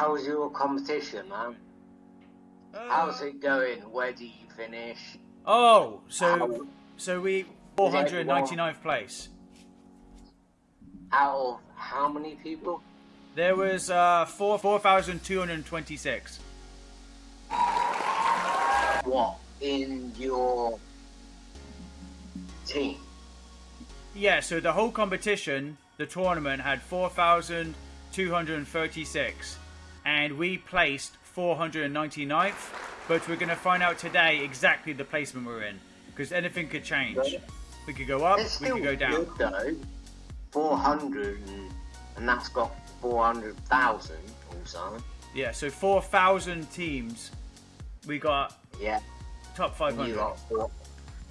How was your competition, man? How's it going? Where do you finish? Oh, so How- so we 499th place. Out of how many people? There was uh four four thousand two hundred twenty six. What in your team? Yeah, so the whole competition, the tournament had four thousand two hundred thirty six, and we placed 499th. But we're gonna find out today exactly the placement we're in because anything could change. We could go up, It's we could go down. good though. Four hundred, and, and that's got four hundred thousand or something. Yeah, so four thousand teams. We got Yeah, top five you got four.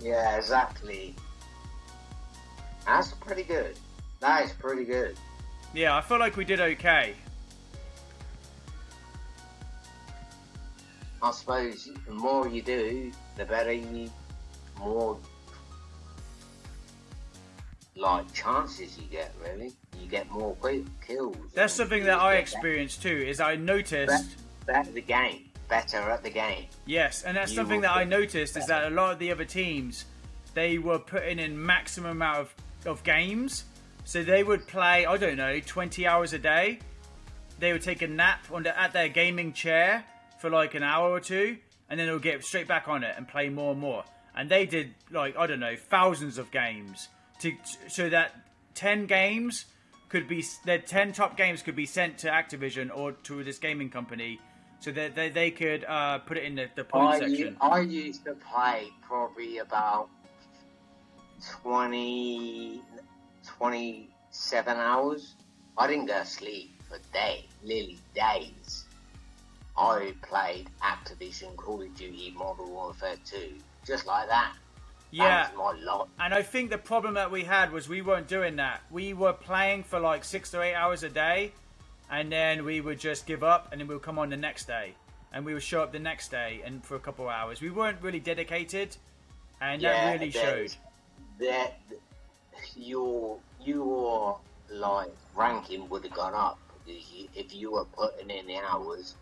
Yeah, exactly. That's pretty good. That is pretty good. Yeah, I feel like we did okay. I suppose the more you do, the better you, more like chances you get. Really, you get more kills. That's something that I experienced too. Is I noticed. Better, better the game, better at the game. Yes, and that's You something that I noticed is that a lot of the other teams, they were putting in maximum amount of, of games. So they would play, I don't know, 20 hours a day. They would take a nap on the, at their gaming chair for like an hour or two, and then they'll get straight back on it and play more and more. And they did like I don't know, thousands of games to so that 10 games could be their 10 top games could be sent to Activision or to this gaming company so that they, they could uh, put it in the, the point I, section. I used to play probably about 20, 27 hours. I didn't go to sleep for days, literally days. I played Activision Call of Duty Modern Warfare 2, just like that. yeah, That was my lot. and I think the problem that we had was we weren't doing that. We were playing for like six to eight hours a day, and then we would just give up, and then we would come on the next day, and we would show up the next day and for a couple of hours. We weren't really dedicated, and that really showed. That your your like ranking would have gone up because you, if you were putting in the hours,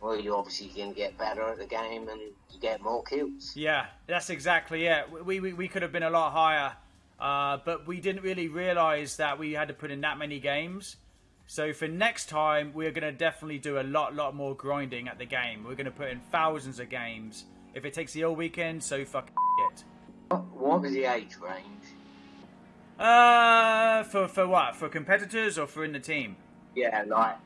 well, you're obviously to get better at the game and you get more kills. Yeah, that's exactly it. We, we, we could have been a lot higher, uh, but we didn't really realize that we had to put in that many games. So for next time, we're going to definitely do a lot, lot more grinding at the game. We're going to put in thousands of games. If it takes the whole weekend, so fuck it. What, what was the age range? Uh, for for what? For competitors or for in the team? Yeah, like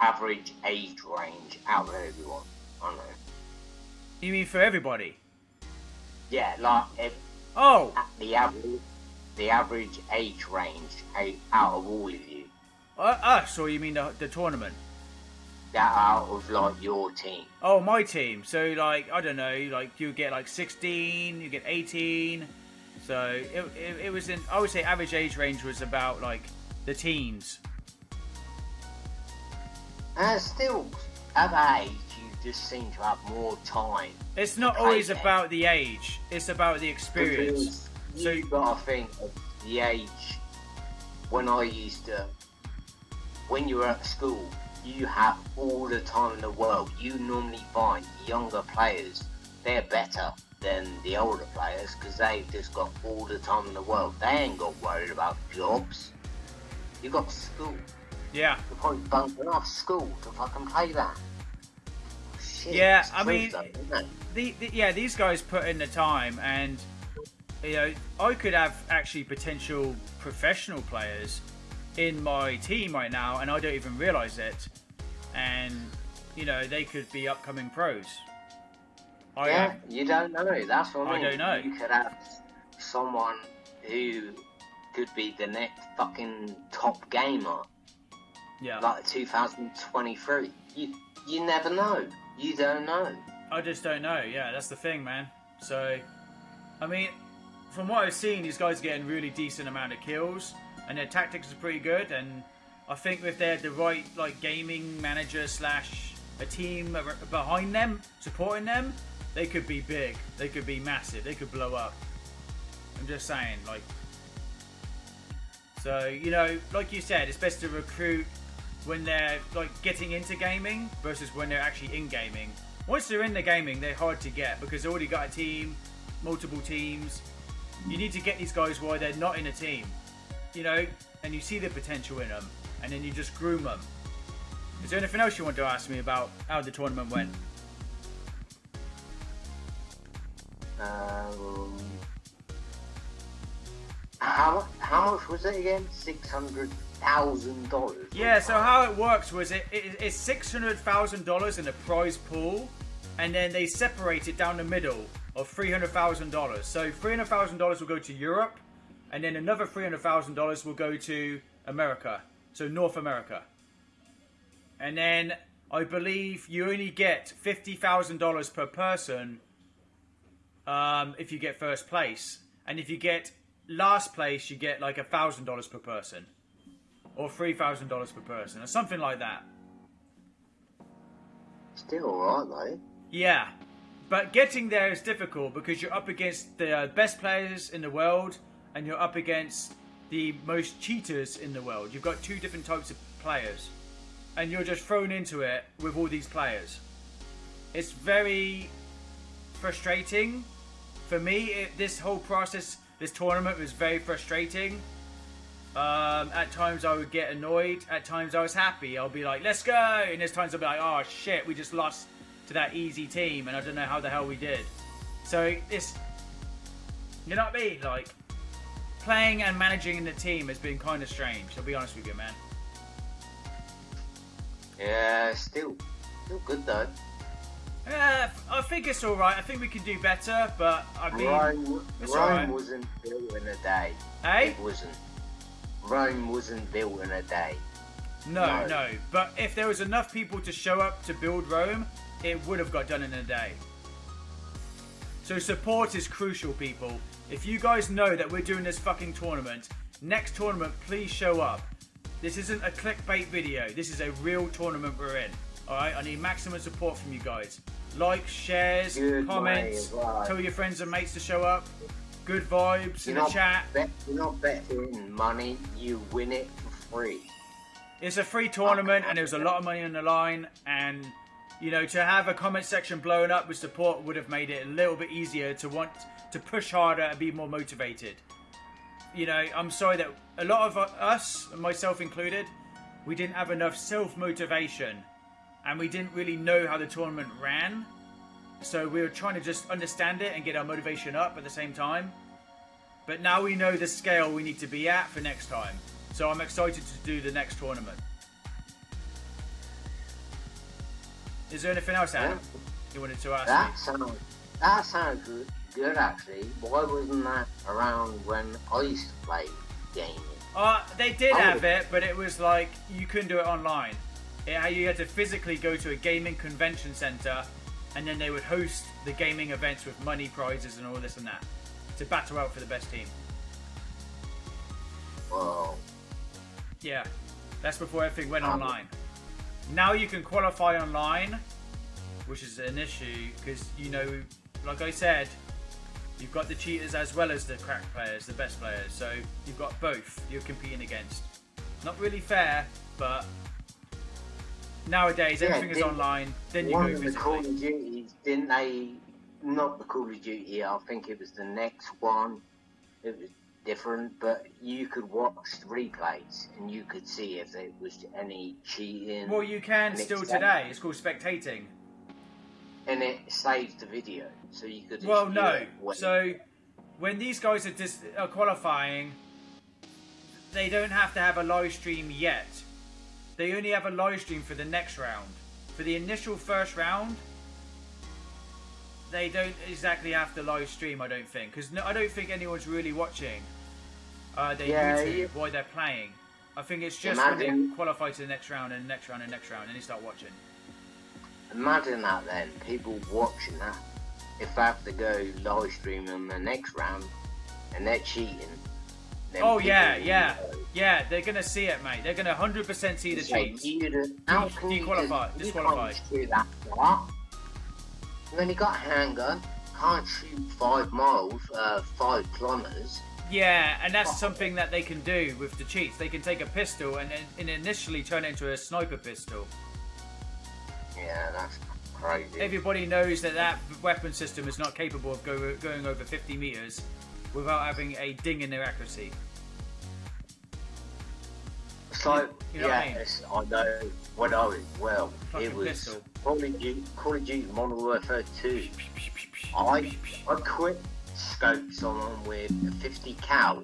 average age range out of everyone. I know. You mean for everybody? Yeah, like if Oh, at the average the average age range out- out of all of you, uh, us, or you mean the, the tournament? that out of like your team. Oh, my team. So, like, I don't know, like, you get like 16, you get 18. So, it, it, it was in, I would say, average age range was about like the teens. And still, at age, you just seem to have more time. It's not always about the age, it's about the experience. Because So- you got to think of the age when I used to. When you were at school, you have all the time in the world. You normally find younger players, they're better than the older players because they've just got all the time in the world. They ain't got worried about jobs. You got school. Yeah. You're probably bunking off school to fucking play that. Shit, Yeah, I mean- though. The, the, yeah, these guys put in the time, and you know, I could have actually potential professional players in my team right now, and I don't even realize it. And you know, they could be upcoming pros. I Yeah, you don't know. That's what I I mean. don't know. You could have someone who could be the next fucking top gamer, yeah. like 2023. You you never know. You don't know. I just don't know. Yeah, that's the thing, man. So, I mean, from what I've seen, these guys are getting really decent amount of kills, and their tactics are pretty good. And I think if they had the right like gaming manager slash a team behind them supporting them, they could be big. They could be massive. They could blow up. I'm just saying, like. So you know, like you said, it's best to recruit when they're like getting into gaming versus when they're actually in gaming. Once they're in the gaming, they're hard to get because they already got a team, multiple teams. You need to get these guys while they're not in a team, you know, and you see the potential in them, and then you just groom them. Is there anything else you want to ask me about how the tournament went? Um, how how much was it again? Six hundred thousand dollars. Yeah. So how it works was it, it it's six hundred thousand dollars in a prize pool, and then they separate it down the middle of three hundred thousand dollars. So three hundred thousand dollars will go to Europe, and then another three hundred thousand dollars will go to America. So North America. And then I believe you only get fifty thousand dollars per person um, if you get first place, and if you get last place, you get like a thousand dollars per person, or three thousand dollars per person, or something like that. Still alright though. Yeah, but getting there is difficult because you're up against the uh, best players in the world, and you're up against the most cheaters in the world. You've got two different types of players, and you're just thrown into it with all these players. It's very frustrating for me. It, this whole process, this tournament was very frustrating. Um, at times I would get annoyed. At times I was happy. I'll be like, "Let's go," and there's times I'll be like, "Oh shit, we just lost to that easy team, and I don't know how the hell we did." So it's, you know what I mean? Like playing and managing in the team has been kind of strange. I'll be honest with you, man. Yeah, still still good though. Yeah, I think it's all right. I think we can do better, but I mean, Rome, Rome wasn't built in a day. hey, It wasn't. Rome wasn't built in a day. no, No. no. But if there was enough people to show up to build Rome, it would have got done in a day. So support is crucial, people. If you guys know that we're doing this fucking tournament, next tournament, please show up. This isn't a clickbait video. This is a real tournament we're in. All right, I need maximum support from you guys. Likes, shares, Good comments. way, right. Tell your friends and mates to show up. Good vibes in You're the chat. bet, you're not betting money, you win it for free. It's a free tournament, and there's a lot of money on the line. And you know, to have a comment section blown up with support would have made it a little bit easier to want to push harder and be more motivated. You know, I'm sorry that a lot of us, myself included, we didn't have enough self motivation, and we didn't really know how the tournament ran. So we were trying to just understand it and get our motivation up at the same time. But now we know the scale we need to be at for next time. So I'm excited to do the next tournament. Is there anything else, Adam, you wanted to ask That me? sounds that sounds good, good actually. Why wasn't that around when I used to play gaming? Uh, they did Oh. have it, but it was like you couldn't do it online. It, you had to physically go to a gaming convention center, and then they would host the gaming events with money prizes and all this and that to battle out for the best team. Well, Yeah, that's before everything went Um, online. Now you can qualify online, which is an issue because you know, like I said, you've got the cheaters as well as the crack players, the best players. So you've got both you're competing against. Not really fair, but nowadays Yeah, everything is online. Then you one go of the Call of Duties, didn't they? Not the Call of Duty. I think it was the next one. It was different, but you could watch the replays and you could see if there was any cheating. Well, you can still today. It's called spectating. and it saves the video, so you could. Well, no. when- So when these guys are, dis- are qualifying, they don't have to have a live stream yet. They only have a live stream for the next round. For the initial first round, they don't exactly have to live stream. I don't think because no, I don't think anyone's really watching uh, their Yeah, YouTube yeah. while they're playing. I think it's just when they qualify to the next round and next round and next round and they start watching. Imagine that then, people watching that. If they have to go live stream in the next round and they're cheating. Oh yeah, yeah, know. yeah. They're gonna see it, mate. They're gonna hundred percent see the you- How can you you disqualified. When you got a handgun, can't shoot five miles, uh, five kilometers. Yeah, and that's something that they can do with the cheats. They can take a pistol and, and initially turn it into a sniper pistol. Yeah, that's crazy. Everybody knows that that weapon system is not capable of go, going over 50 meters without having a ding in their accuracy. So, You know what I mean? I know when I was, well, Fucking it was pistol. Call of Duty, Call of Duty Modern Warfare 2. I, I quit scopes on with a 50 cal.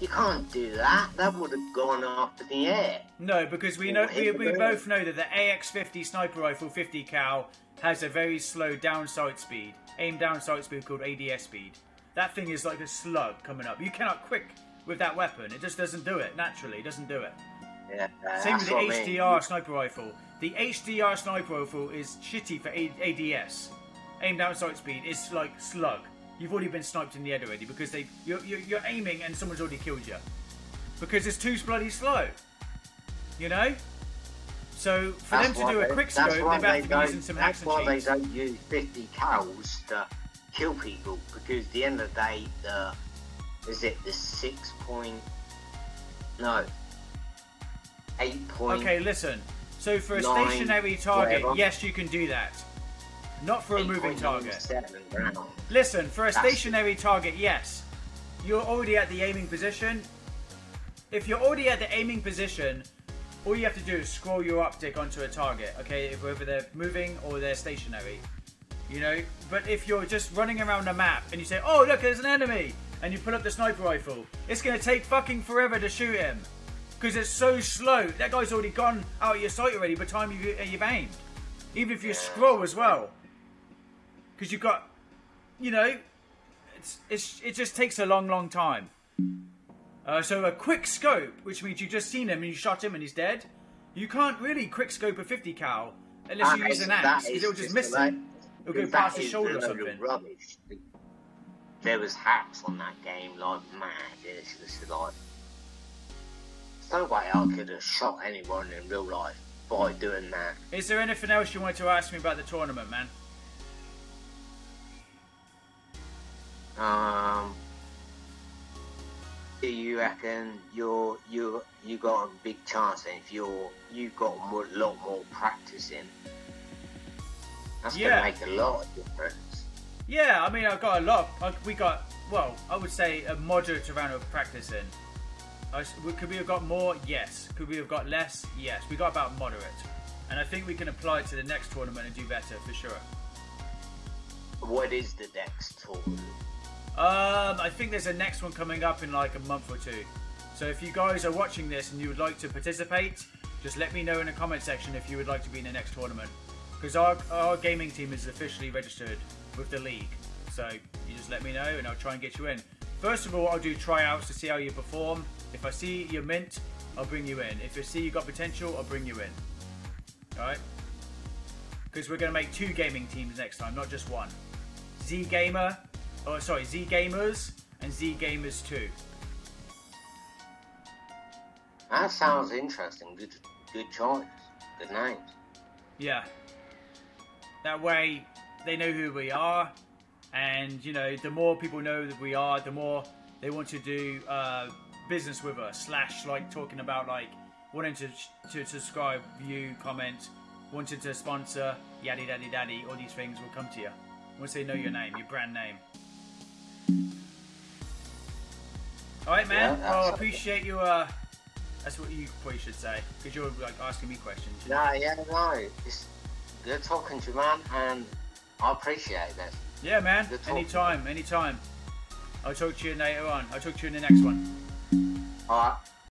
You can't do that. That would have gone in the air. No, because we know we, we both know that the AX50 sniper rifle 50 cal has a very slow down sight speed, aim down sight speed called ADS speed. That thing is like a slug coming up. You cannot quick with that weapon. It just doesn't do it naturally. It doesn't do it. Yeah, Same with the what I mean. HDR sniper rifle. The HDR sniper rifle is shitty for A- ADS. Aim down sight speed is like slug. You've already been sniped in the head already because they you're, you're, you're aiming and someone's already killed you because it's too bloody slow. You know. So for That's them to do a quick scope, they've had they to be using some That's why they don't use 50 cals to kill people because at the end of the day, the is it the six point? No, eight point. Okay, listen. So for a Nine, stationary target, whatever. yes, you can do that. Not for a moving target. Listen, for a That's- stationary target, yes. You're already at the aiming position. If you're already at the aiming position, all you have to do is scroll your optic onto a target, okay? If whether they're moving or they're stationary. You know? But if you're just running around the map and you say, oh, look, there's an enemy, and you pull up the sniper rifle, it's going to take fucking forever to shoot him. Because it's so slow. That guy's already gone out of your sight already by the time you, you've aimed. Even if you scroll as well. Because you've got, you know, it's, it's, it just takes a long, long time. Uh, so a quick scope, which means you've just seen him and you shot him and he's dead. You can't really quick scope a 50 cal unless you use an axe because it'll just just miss like- him. It'll go past his shoulder or something. Rubbish. There was hacks on that game like mad. It's just like no way I could have shot anyone in real life by doing that. Is there anything else you wanted to ask me about the tournament, man? Um, do you reckon you're you you got a big chance then if you're you got a lot more practice in? That's Yeah. gonna make a lot of difference. Yeah, I mean, I've got a lot. I- We got, well, I would say a moderate amount of practice in. I s- we- Could we have got more? Yes. Could we have got less? Yes. We got about moderate. And I think we can apply it to the next tournament and do better for sure. What is the next tour? Um, I think there's a next one coming up in like a month or two. So if you guys are watching this and you would like to participate, just let me know in the comment section if you would like to be in the next tournament. Because our, our gaming team is officially registered with the league. So you just let me know and I'll try and get you in. First of all, I'll do tryouts to see how you perform. If I see you're mint, I'll bring you in. If I see you've got potential, I'll bring you in. Alright? Because we're going to make two gaming teams next time, not just one. Z Gamer, oh sorry, Z Gamers and Z Gamers 2. That sounds interesting. Good, good choice. Good names. Yeah. That way they know who we are, and you know, the more people know that we are, the more they want to do uh, business with us. Slash, like talking about like wanting to to subscribe, view, comment, wanting to sponsor, yaddy daddy daddy. All these things will come to you once they know your name, your brand name. All right, man. Yeah, well, I appreciate you. Uh, that's what you probably should say because you're like asking me questions. No, yeah, no. It's good talking to you, man, and I appreciate that. Yeah, man. Anytime, anytime. I'll talk to you later on. I'll talk to you in the next one. Alright.